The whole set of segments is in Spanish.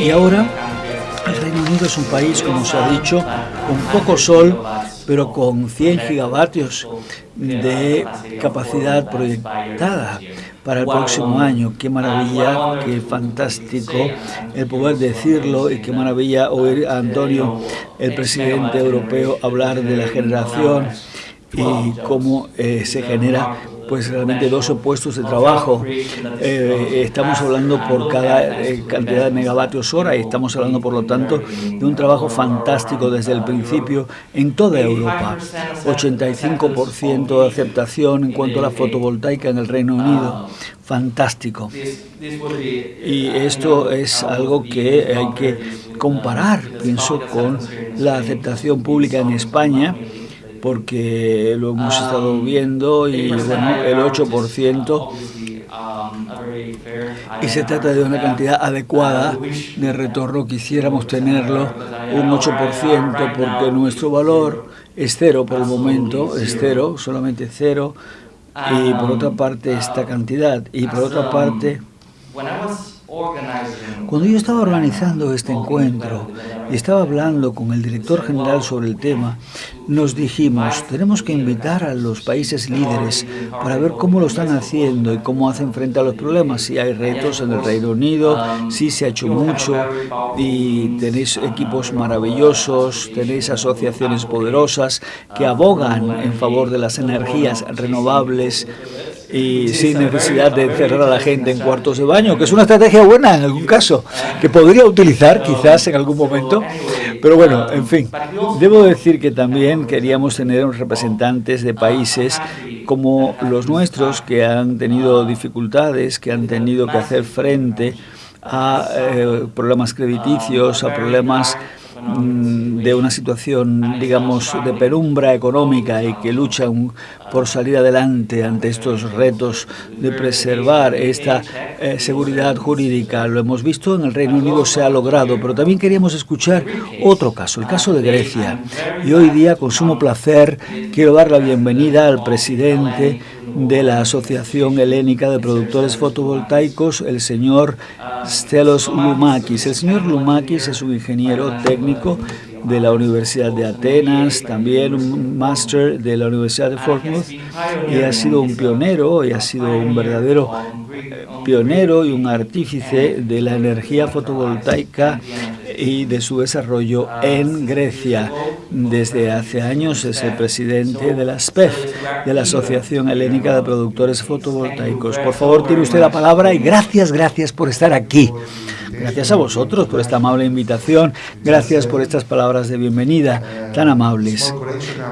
Y ahora el Reino Unido es un país, como se ha dicho, con poco sol, pero con 100 gigavatios de capacidad proyectada para el próximo año. Qué maravilla, qué fantástico el poder decirlo y qué maravilla oír a Antonio, el presidente europeo, hablar de la generación y cómo eh, se genera pues realmente dos puestos de trabajo. Eh, estamos hablando por cada eh, cantidad de megavatios hora y estamos hablando, por lo tanto, de un trabajo fantástico desde el principio en toda Europa. 85% de aceptación en cuanto a la fotovoltaica en el Reino Unido. Fantástico. Y esto es algo que hay que comparar, pienso, con la aceptación pública en España porque lo hemos ah, estado viendo y bueno, el 8% y se trata de una cantidad adecuada de retorno, quisiéramos tenerlo un 8% porque nuestro valor es cero por el momento, es cero, solamente cero, y por otra parte esta cantidad, y por otra parte cuando yo estaba organizando este encuentro y estaba hablando con el director general sobre el tema, nos dijimos, tenemos que invitar a los países líderes para ver cómo lo están haciendo y cómo hacen frente a los problemas, si hay retos en el Reino Unido, si se ha hecho mucho y tenéis equipos maravillosos, tenéis asociaciones poderosas que abogan en favor de las energías renovables y sin necesidad de encerrar a la gente en cuartos de baño, que es una estrategia buena en algún caso, que podría utilizar quizás en algún momento. Pero bueno, en fin, debo decir que también queríamos tener representantes de países como los nuestros que han tenido dificultades, que han tenido que hacer frente a eh, problemas crediticios, a problemas de una situación, digamos, de penumbra económica y que luchan por salir adelante ante estos retos de preservar esta eh, seguridad jurídica. Lo hemos visto, en el Reino Unido se ha logrado, pero también queríamos escuchar otro caso, el caso de Grecia. Y hoy día, con sumo placer, quiero dar la bienvenida al presidente de la Asociación Helénica de Productores Fotovoltaicos, el señor Stelos Lumakis. El señor Lumakis es un ingeniero técnico de la Universidad de Atenas, también un máster de la Universidad de Portsmouth y ha sido un pionero y ha sido un verdadero pionero y un artífice de la energía fotovoltaica y de su desarrollo en Grecia. Desde hace años es el presidente de la SPEF, de la Asociación Helénica de Productores Fotovoltaicos. Por favor, tiene usted la palabra y gracias, gracias por estar aquí. Gracias a vosotros por esta amable invitación, gracias por estas palabras de bienvenida tan amables.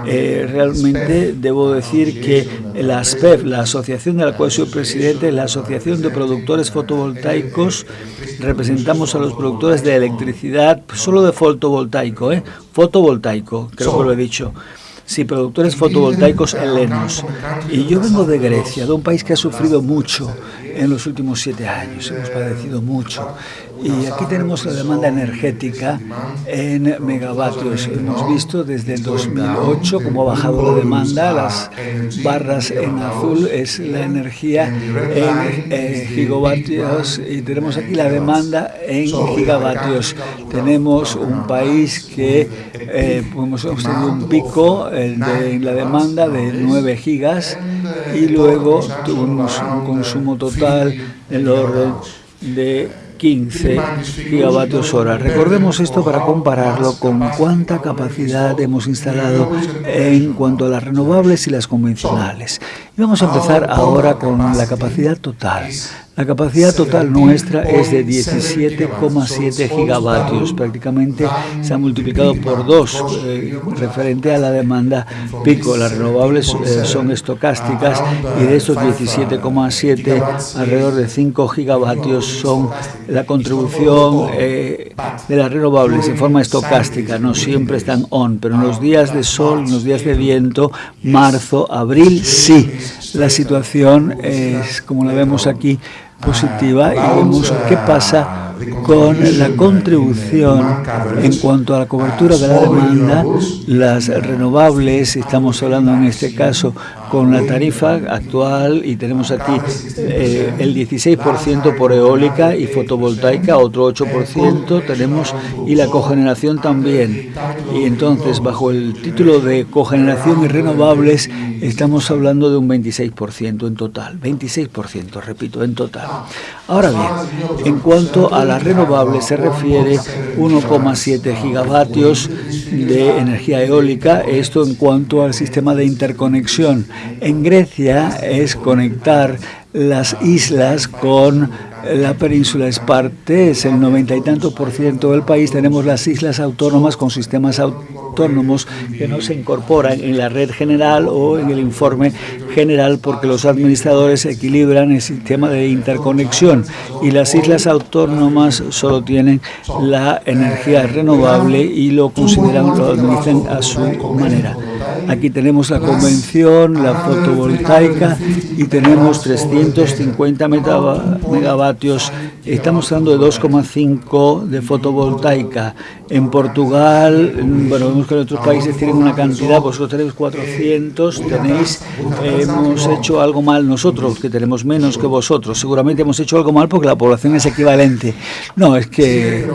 Eh, realmente debo decir que la ASPEF, la asociación de la cual soy presidente, la Asociación de Productores Fotovoltaicos, representamos a los productores de electricidad, solo de fotovoltaico, ¿eh? fotovoltaico, creo que lo he dicho. Sí, productores fotovoltaicos helenos. Y yo vengo de Grecia, de un país que ha sufrido mucho en los últimos siete años. Hemos padecido mucho. Y aquí tenemos la demanda energética en megavatios. Hemos visto desde el 2008 cómo ha bajado la demanda. Las barras en azul es la energía en eh, gigavatios y tenemos aquí la demanda en gigavatios. Tenemos un país que eh, hemos tenido un pico en la demanda de 9 gigas y luego tuvimos un consumo total en el orden de 15 gigavatios hora. Recordemos esto para compararlo con cuánta capacidad hemos instalado en cuanto a las renovables y las convencionales. Y vamos a empezar ahora con la capacidad total. La capacidad total nuestra es de 17,7 gigavatios, prácticamente se ha multiplicado por dos eh, referente a la demanda pico. Las renovables eh, son estocásticas y de esos 17,7 alrededor de 5 gigavatios son la contribución eh, de las renovables en forma estocástica, no siempre están on, pero en los días de sol, en los días de viento, marzo, abril, sí, la situación es como la vemos aquí, positiva y vemos qué pasa con la contribución en cuanto a la cobertura de la demanda, las renovables, estamos hablando en este caso con la tarifa actual y tenemos aquí eh, el 16% por eólica y fotovoltaica, otro 8% tenemos y la cogeneración también. Y entonces bajo el título de cogeneración y renovables estamos hablando de un 26% en total, 26%, repito, en total. Ahora bien, en cuanto a las renovables se refiere 1,7 gigavatios de energía eólica, esto en cuanto al sistema de interconexión. En Grecia es conectar las islas con la península es parte, es el noventa y tanto por ciento del país. Tenemos las islas autónomas con sistemas autónomos que no se incorporan en la red general o en el informe general porque los administradores equilibran el sistema de interconexión y las islas autónomas solo tienen la energía renovable y lo consideran, lo administran a su manera. Aquí tenemos la convención, la fotovoltaica y tenemos 350 megavatios. Estamos hablando de 2,5 de fotovoltaica. En Portugal, bueno, vemos que en otros países tienen una cantidad, vosotros tenéis 400, tenéis, hemos hecho algo mal nosotros, que tenemos menos que vosotros. Seguramente hemos hecho algo mal porque la población es equivalente. No, es que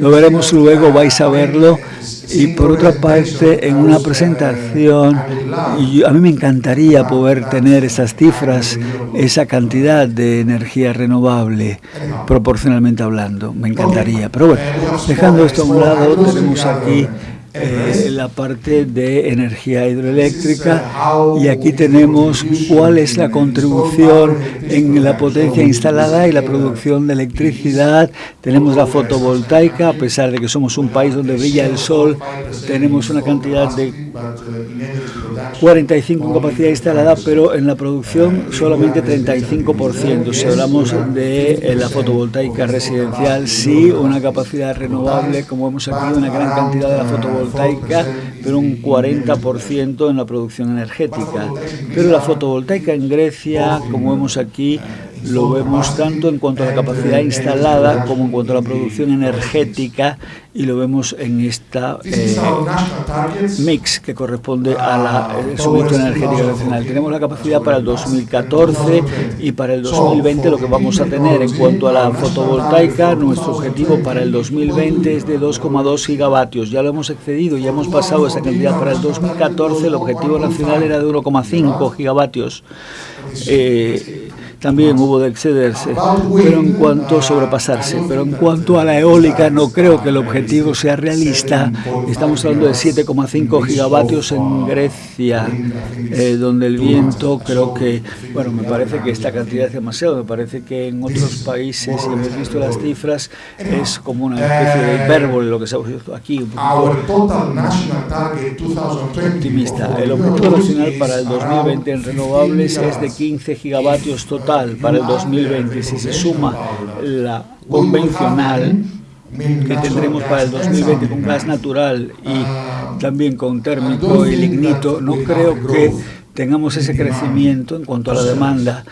lo veremos luego, vais a verlo. Y por otra parte, en una presentación, y a mí me encantaría poder tener esas cifras, esa cantidad de energía renovable, proporcionalmente hablando, me encantaría. Pero bueno, dejando esto a un lado, tenemos aquí eh, la parte de energía hidroeléctrica y aquí tenemos cuál es la contribución en la potencia instalada y la producción de electricidad. Tenemos la fotovoltaica, a pesar de que somos un país donde brilla el sol, tenemos una cantidad de 45 en capacidad instalada, pero en la producción solamente 35%. Si hablamos de eh, la fotovoltaica residencial, sí, una capacidad renovable, como vemos aquí, una gran cantidad de la fotovoltaica, pero un 40% en la producción energética. Pero la fotovoltaica en Grecia, como vemos aquí, lo vemos tanto en cuanto a la capacidad instalada como en cuanto a la producción energética y lo vemos en esta eh, mix que corresponde a la suministro energética nacional. Tenemos la capacidad para el 2014 y para el 2020 lo que vamos a tener en cuanto a la fotovoltaica, nuestro objetivo para el 2020 es de 2,2 gigavatios. Ya lo hemos excedido, ya hemos pasado esa cantidad para el 2014, el objetivo nacional era de 1,5 gigavatios. Eh, también hubo de excederse, pero en cuanto a sobrepasarse, pero en cuanto a la eólica no creo que el objetivo sea realista. Estamos hablando de 7,5 gigavatios en Grecia, eh, donde el viento creo que, bueno, me parece que esta cantidad es demasiado, me parece que en otros países, si hemos visto las cifras, es como una especie de hipérbole lo que se ha visto aquí, un poquito optimista. El objetivo nacional para el 2020 en renovables es de 15 gigavatios total para el 2020, si se suma la convencional que tendremos para el 2020 con gas natural y también con térmico y lignito, no creo que tengamos ese crecimiento en cuanto a la demanda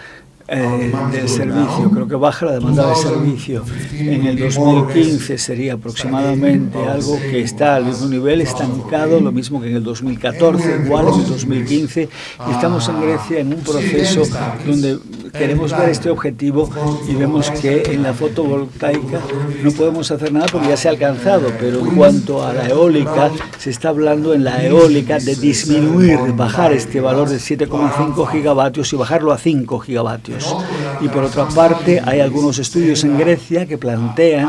eh, del servicio, creo que baja la demanda de servicio. En el 2015 sería aproximadamente algo que está al mismo nivel, estancado, lo mismo que en el 2014, igual en el 2015. Y estamos en Grecia en un proceso donde queremos ver este objetivo y vemos que en la fotovoltaica no podemos hacer nada porque ya se ha alcanzado, pero en cuanto a la eólica, se está hablando en la eólica de disminuir, de bajar este valor de 7,5 gigavatios y bajarlo a 5 gigavatios. Y por otra parte, hay algunos estudios en Grecia que plantean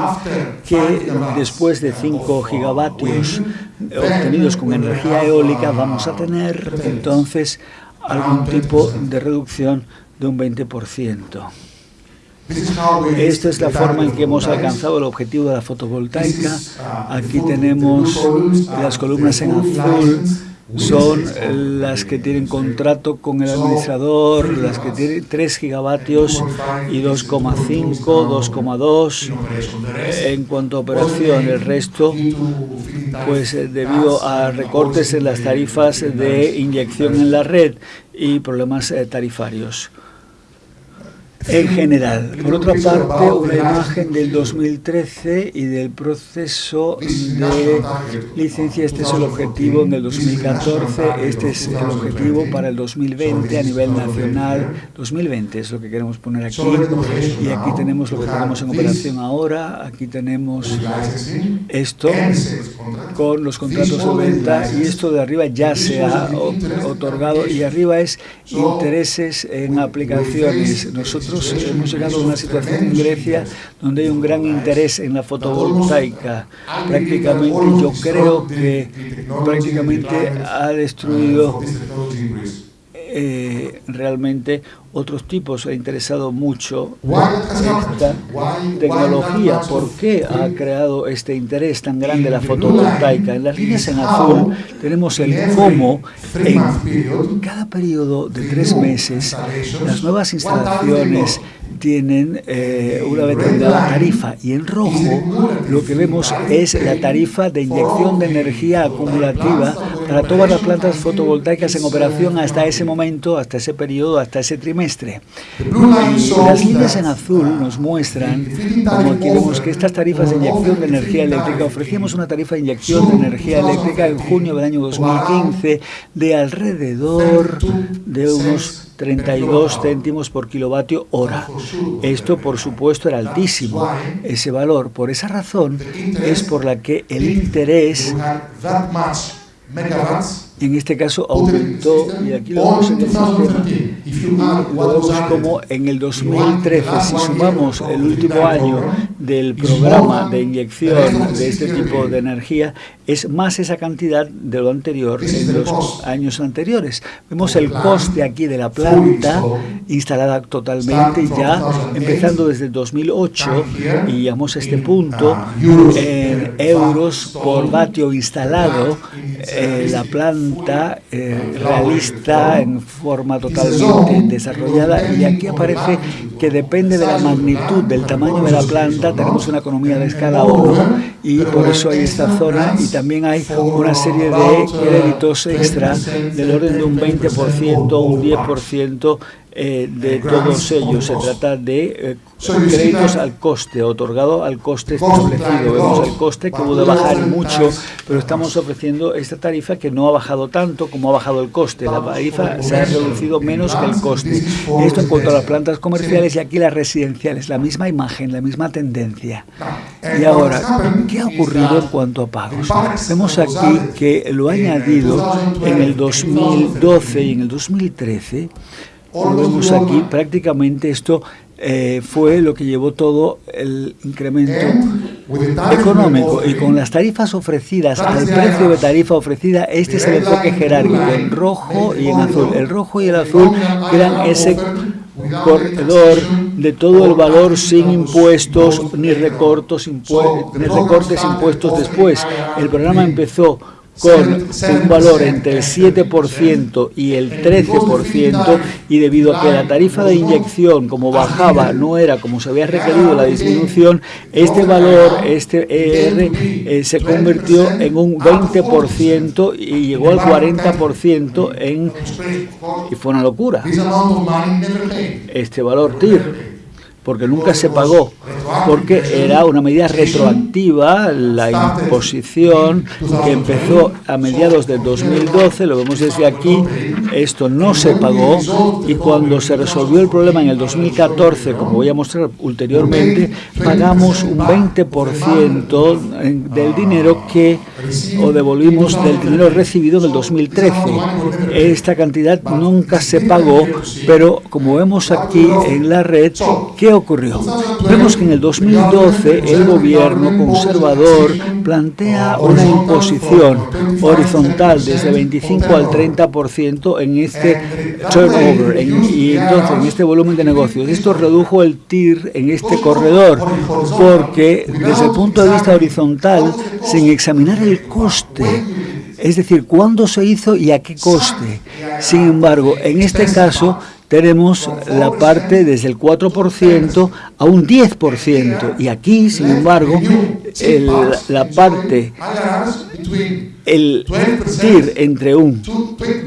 que después de 5 gigavatios obtenidos con energía eólica vamos a tener entonces algún tipo de reducción de un 20%. Esta es la forma en que hemos alcanzado el objetivo de la fotovoltaica. Aquí tenemos las columnas en azul son las que tienen contrato con el administrador, las que tienen 3 gigavatios y 2,5, 2,2 en cuanto a operación. El resto, pues eh, debido a recortes en las tarifas de inyección en la red y problemas eh, tarifarios. En general. Por otra parte, una imagen del 2013 y del proceso de licencia. Este es el objetivo en el 2014, este es el objetivo para el 2020 a nivel nacional. 2020 es lo que queremos poner aquí. Y aquí tenemos lo que tenemos en operación ahora. Aquí tenemos esto con los contratos de venta y esto de arriba ya se ha otorgado y arriba es intereses en aplicaciones. Nosotros hemos llegado a una situación en Grecia donde hay un gran interés en la fotovoltaica. Prácticamente yo creo que prácticamente ha destruido eh, realmente otros tipos ha interesado mucho esta tecnología. ¿Por qué ha creado este interés tan grande la fotovoltaica? En las líneas en azul tenemos el cómo en cada periodo de tres meses las nuevas instalaciones tienen eh, una determinada tarifa. Y en rojo lo que vemos es la tarifa de inyección de energía acumulativa para todas las plantas fotovoltaicas en operación hasta ese momento, hasta ese periodo, hasta ese trimestre. Y las líneas en azul nos muestran, como aquí vemos que estas tarifas de inyección de energía eléctrica, ofrecíamos una tarifa de inyección de energía eléctrica en junio del año 2015 de alrededor de unos 32 céntimos por kilovatio hora. Esto, por supuesto, era altísimo, ese valor. Por esa razón es por la que el interés en este caso aumentó, y aquí lo vemos en el sistema, como en el 2013, si sumamos el último año del programa de inyección de este tipo de energía, es más esa cantidad de lo anterior en los años anteriores. Vemos el coste aquí de la planta instalada totalmente ya, empezando desde el 2008, y llegamos a este punto, en euros por vatio instalado, eh, la planta eh, realista, en forma totalmente desarrollada, y aquí aparece que depende de la magnitud, del tamaño de la planta, tenemos una economía de escala 1, y por eso hay esta zona, y también hay una serie de créditos extra del orden de un 20%, un 10%, eh, de todos ellos. Se trata de eh, créditos al coste, otorgado al coste establecido. Vemos el coste que puede bajar mucho, pero estamos ofreciendo esta tarifa que no ha bajado tanto como ha bajado el coste. La tarifa se ha reducido menos que el coste. Esto en cuanto a las plantas comerciales y aquí las residenciales, la misma imagen, la misma tendencia. Y ahora, ¿qué ha ocurrido en cuanto a pagos? Vemos aquí que lo ha añadido en el 2012 y en el 2013 lo vemos aquí, prácticamente esto eh, fue lo que llevó todo el incremento económico. Y con las tarifas ofrecidas, al precio de tarifa ofrecida, este es el enfoque jerárquico, en rojo y en azul. El rojo y el azul crean ese corredor de todo el valor sin impuestos ni, recortos, ni recortes impuestos después. El programa empezó con un valor entre el 7% y el 13% y debido a que la tarifa de inyección como bajaba no era como se había requerido la disminución, este valor, este ER, eh, se convirtió en un 20% y llegó al 40% en... y fue una locura. Este valor TIR porque nunca se pagó, porque era una medida retroactiva, la imposición que empezó a mediados del 2012, lo vemos desde aquí, esto no se pagó y cuando se resolvió el problema en el 2014, como voy a mostrar ulteriormente, pagamos un 20% del dinero que, o devolvimos del dinero recibido en el 2013. Esta cantidad nunca se pagó, pero como vemos aquí en la red, que ocurrió? Vemos que en el 2012 el gobierno conservador plantea una imposición horizontal desde 25 al 30% en este turnover y entonces en este volumen de negocios. Esto redujo el TIR en este corredor porque desde el punto de vista horizontal, sin examinar el coste, es decir, cuándo se hizo y a qué coste. Sin embargo, en este caso tenemos la parte desde el 4% a un 10%. Y aquí, sin embargo, la parte, el TIR entre un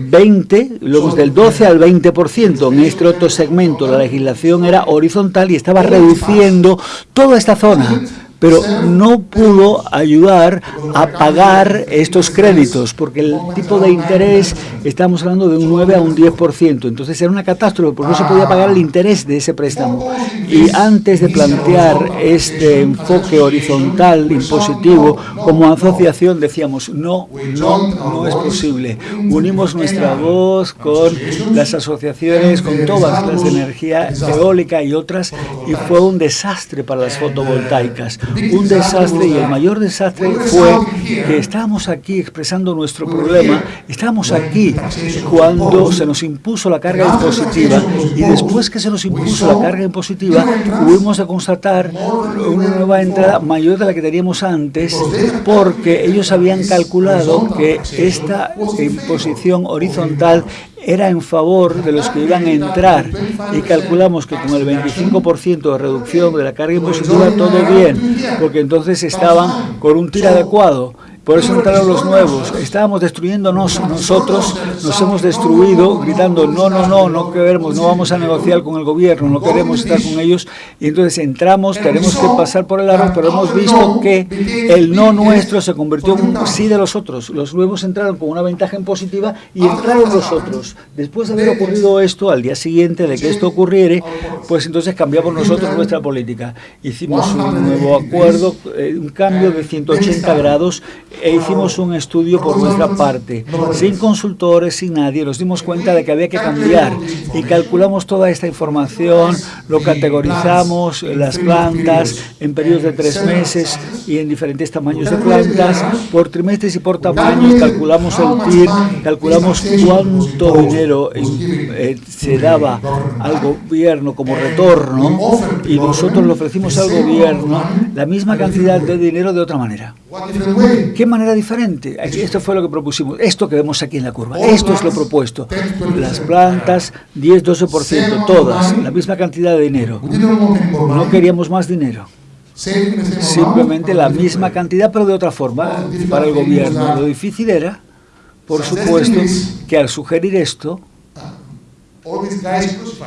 20, luego del 12 al 20%. En este otro segmento la legislación era horizontal y estaba reduciendo toda esta zona pero no pudo ayudar a pagar estos créditos, porque el tipo de interés, estamos hablando de un 9 a un 10%, entonces era una catástrofe, porque no se podía pagar el interés de ese préstamo. Y antes de plantear este enfoque horizontal, impositivo, como asociación decíamos, no, no, no es posible. Unimos nuestra voz con las asociaciones, con todas las de energía eólica y otras, y fue un desastre para las fotovoltaicas un desastre y el mayor desastre fue que estábamos aquí expresando nuestro problema, estábamos aquí cuando se nos impuso la carga impositiva y después que se nos impuso la carga impositiva tuvimos de constatar una nueva entrada mayor de la que teníamos antes porque ellos habían calculado que esta imposición horizontal era en favor de los que iban a entrar. Y calculamos que con el 25% de reducción de la carga impositiva todo bien, porque entonces estaban con un TIR adecuado por eso entraron los nuevos. Estábamos destruyéndonos nosotros, nos hemos destruido, gritando, no, no, no, no queremos, no vamos a negociar con el gobierno, no queremos estar con ellos. Y entonces entramos, tenemos que pasar por el aro, pero hemos visto que el no nuestro se convirtió en un sí de los otros. Los nuevos entraron con una ventaja impositiva y entraron los otros. Después de haber ocurrido esto, al día siguiente de que esto ocurriere, pues entonces cambiamos nosotros nuestra política. Hicimos un nuevo acuerdo, eh, un cambio de 180 grados e hicimos un estudio por nuestra parte, sin consultores, sin nadie, nos dimos cuenta de que había que cambiar y calculamos toda esta información, lo categorizamos, las. plantas en periodos de tres meses y en diferentes tamaños de plantas, por trimestres y por tamaños, calculamos el TIR, calculamos cuánto dinero eh, se daba al gobierno como retorno y nosotros le ofrecimos al gobierno la misma cantidad de dinero de otra manera. ¿Qué manera diferente? Esto fue lo que propusimos. Esto que vemos aquí en la curva. Esto es lo propuesto. Las plantas, 10-12%, todas, la misma cantidad de dinero. No queríamos más dinero. Simplemente la misma cantidad, pero de otra forma, para el gobierno. Lo difícil era, por supuesto, que al sugerir esto,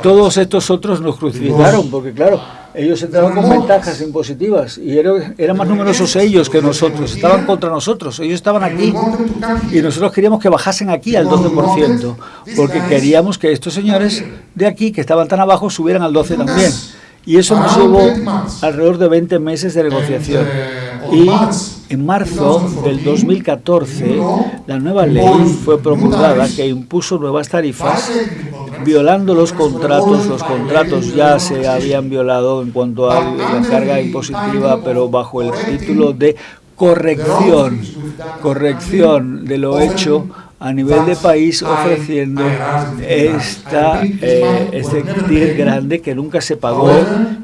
todos estos otros nos crucificaron, porque claro, ellos entraron con ventajas impositivas y eran más numerosos ellos que nosotros, estaban contra nosotros, ellos estaban aquí y nosotros queríamos que bajasen aquí al 12%, porque queríamos que estos señores de aquí, que estaban tan abajo, subieran al 12% también. Y eso nos llevó alrededor de 20 meses de negociación. Y en marzo del 2014, la nueva ley fue promulgada que impuso nuevas tarifas violando los contratos. Los contratos ya se habían violado en cuanto a la carga impositiva, pero bajo el título de corrección, corrección de lo hecho a nivel de país ofreciendo esta, eh, este TIR grande que nunca se pagó.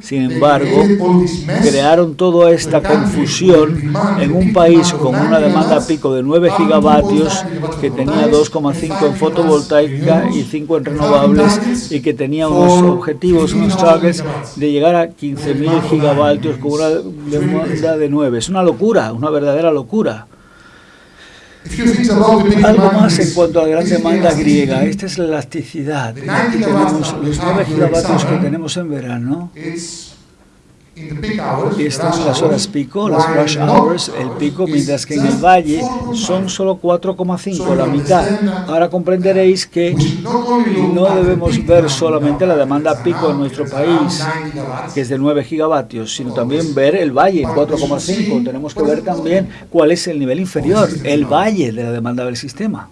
Sin embargo, crearon toda esta confusión en un país con una demanda pico de 9 gigavatios que tenía 2,5 en fotovoltaica y 5 en renovables y que tenía unos objetivos, unos targets de llegar a 15.000 gigavatios con una demanda de 9. Es una locura, una verdadera locura. Algo más en cuanto a la gran demanda griega. Esta es la elasticidad. Aquí tenemos los 9 gigavatios que tenemos en verano están en las horas pico, las rush hours, el pico, mientras que en el valle son solo 4,5, la mitad. Ahora comprenderéis que no debemos ver solamente la demanda pico en nuestro país, que es de 9 gigavatios, sino también ver el valle, 4,5. Tenemos que ver también cuál es el nivel inferior, el valle de la demanda del sistema.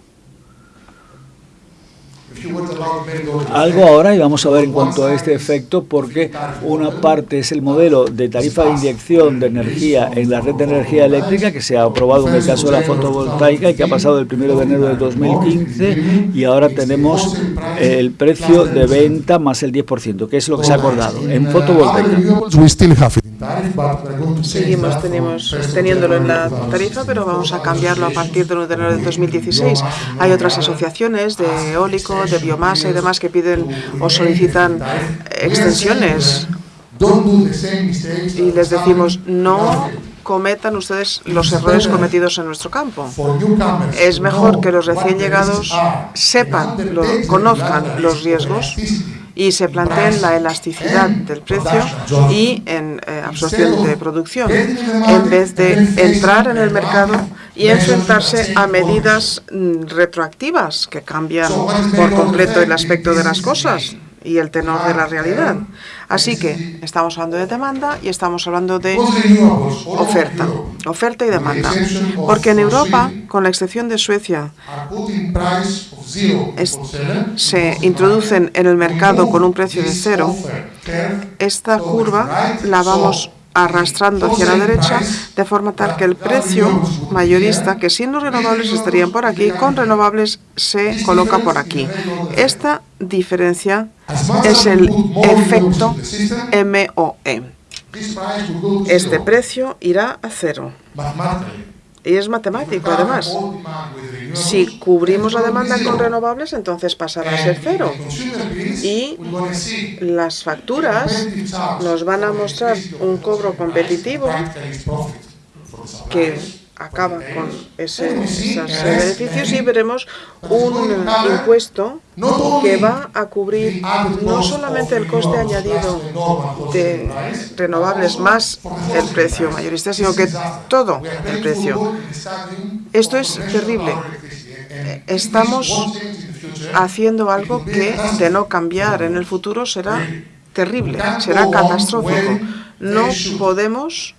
Algo ahora y vamos a ver en cuanto a este efecto porque una parte es el modelo de tarifa de inyección de energía en la red de energía eléctrica que se ha aprobado en el caso de la fotovoltaica y que ha pasado el 1 de enero de 2015 y ahora tenemos el precio de venta más el 10%, que es lo que se ha acordado en fotovoltaica. Seguimos tenemos, teniéndolo en la tarifa, pero vamos a cambiarlo a partir del 1 de enero de 2016. Hay otras asociaciones de eólico, de biomasa y demás que piden o solicitan extensiones. Y les decimos, no. cometan ustedes los errores cometidos en nuestro campo. Es mejor que los recién llegados sepan, conozcan los riesgos y se planteen la elasticidad del precio y en eh, absorción de producción, en vez de entrar en el mercado y enfrentarse a medidas mm, retroactivas que cambian por completo el aspecto de las cosas y el tenor de la realidad. Así que estamos hablando de demanda y estamos hablando de oferta, oferta y demanda. Porque en Europa, con la excepción de Suecia, se introducen en el mercado con un precio de cero. Esta curva la vamos arrastrando hacia la derecha, de forma tal que el precio mayorista, que sin los renovables estarían por aquí, con renovables se coloca por aquí. Esta diferencia es el efecto MOE. Este precio irá a cero. Y es matemático, además. Si cubrimos la demanda con renovables, entonces pasará a ser cero. Y las facturas nos van a mostrar un cobro competitivo que acaba con esos beneficios y veremos un impuesto que va a cubrir no solamente el coste añadido de renovables más el precio mayorista, sino que todo el precio. Esto es terrible. Estamos haciendo algo que, de no cambiar en el futuro, será terrible, será catastrófico. No podemos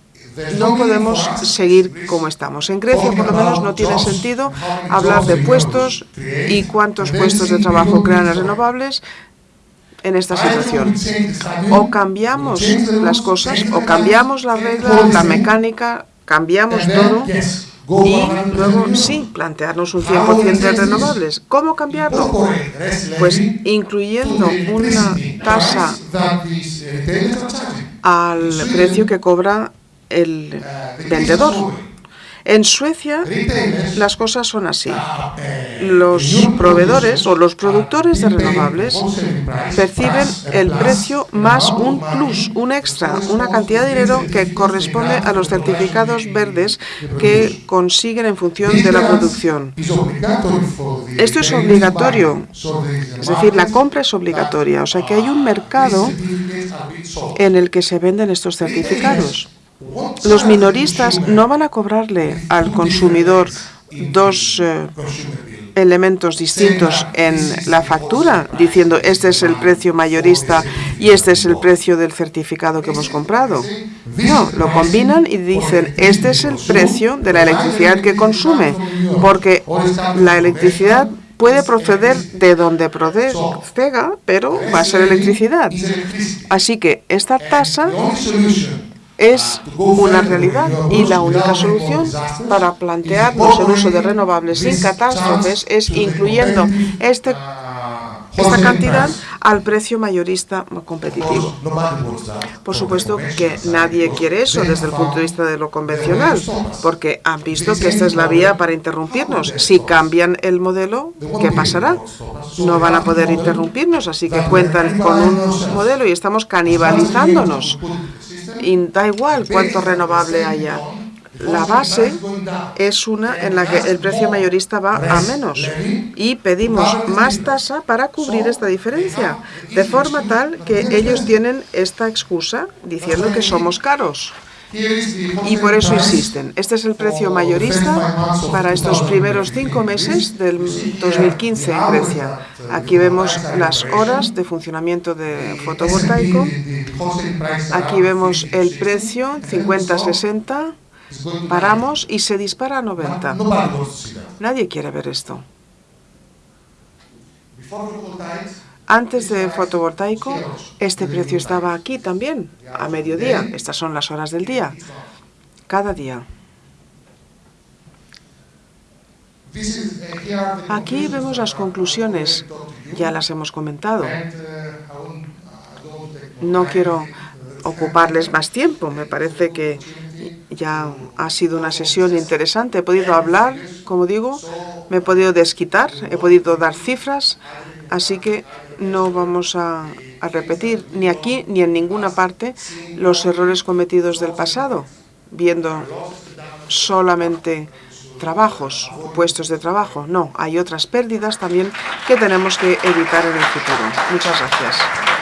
no podemos seguir como estamos. En Grecia, por lo menos, no tiene sentido hablar de puestos y cuántos puestos de trabajo crean las renovables en esta situación. O cambiamos las cosas, o cambiamos la regla, la mecánica, cambiamos todo y luego sí, plantearnos un 100% de renovables. ¿Cómo cambiarlo? Pues incluyendo una tasa al precio que cobra el vendedor. En Suecia las cosas son así. Los proveedores o los productores de renovables perciben el precio más un plus, un extra, una cantidad de dinero que corresponde a los certificados verdes que consiguen en función de la producción. Esto es obligatorio, es decir, la compra es obligatoria, o sea que hay un mercado en el que se venden estos certificados. Los minoristas no van a cobrarle al consumidor dos eh, elementos distintos en la factura, diciendo este es el precio mayorista y este es el precio del certificado que hemos comprado. No, lo combinan y dicen este es el precio de la electricidad que consume, porque la electricidad puede proceder de donde proceda, pero va a ser electricidad. Así que esta tasa es una realidad y la única solución para plantearnos el uso de renovables sin catástrofes es incluyendo este, esta cantidad al precio mayorista competitivo. Por supuesto que nadie quiere eso desde el punto de vista de lo convencional, porque han visto que esta es la vía para interrumpirnos. Si cambian el modelo, ¿qué pasará? No van a poder interrumpirnos, así que cuentan con un modelo y estamos canibalizándonos y da igual cuánto renovable haya. La base es una en la que el precio mayorista va a menos y pedimos más tasa para cubrir esta diferencia, de forma tal que ellos tienen esta excusa diciendo que somos caros. Y por eso insisten. Este es el precio mayorista para estos primeros cinco meses del 2015 en Grecia. Aquí vemos las horas de funcionamiento de fotovoltaico. Aquí vemos el precio, 50-60. Paramos y se dispara a 90. Nadie quiere ver esto. Antes de fotovoltaico, este precio estaba aquí también, a mediodía. Estas son las horas del día, cada día. Aquí vemos las conclusiones, ya las hemos comentado. No quiero ocuparles más tiempo. Me parece que ya ha sido una sesión interesante. He podido hablar, como digo, me he podido desquitar, he podido dar cifras, así que no vamos a, repetir ni aquí ni en ninguna parte los errores cometidos del pasado, viendo solamente trabajos, puestos de trabajo. No, hay otras pérdidas también que tenemos que evitar en el futuro. Muchas gracias.